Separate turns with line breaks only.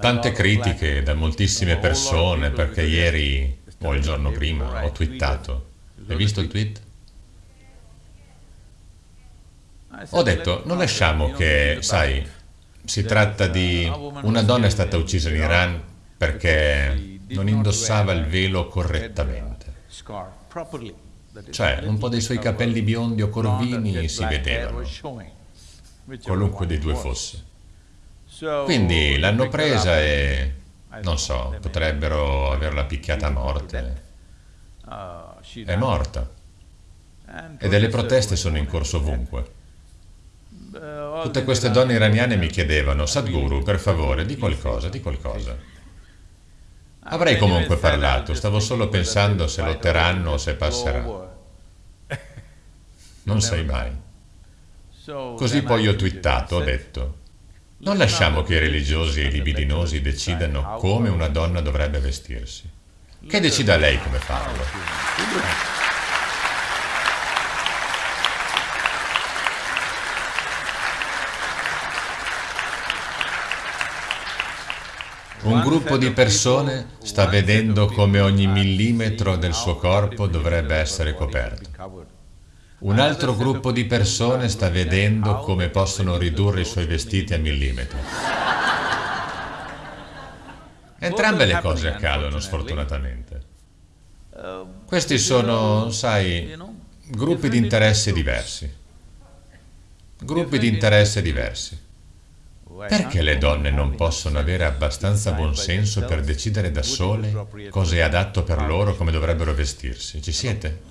Tante critiche da moltissime persone perché ieri o il giorno prima ho twittato. Hai visto il tweet? Ho detto, non lasciamo che, sai, si tratta di una donna è stata uccisa in Iran perché non indossava il velo correttamente. Cioè, un po' dei suoi capelli biondi o corvini si vedevano, qualunque dei due fosse. Quindi l'hanno presa e, non so, potrebbero averla picchiata a morte. È morta. E delle proteste sono in corso ovunque. Tutte queste donne iraniane mi chiedevano, Sadhguru, per favore, di qualcosa, di qualcosa. Avrei comunque parlato, stavo solo pensando se lotteranno o se passerà. Non sai mai. Così poi ho twittato, ho detto, non lasciamo che i religiosi e i libidinosi decidano come una donna dovrebbe vestirsi. Che decida lei come farlo. Un gruppo di persone sta vedendo come ogni millimetro del suo corpo dovrebbe essere coperto. Un altro gruppo di persone sta vedendo come possono ridurre i suoi vestiti a millimetri. Entrambe le cose accadono, sfortunatamente. Questi sono, sai, gruppi di interesse diversi. Gruppi di interesse diversi. Perché le donne non possono avere abbastanza buonsenso per decidere da sole cosa è adatto per loro, come dovrebbero vestirsi? Ci siete?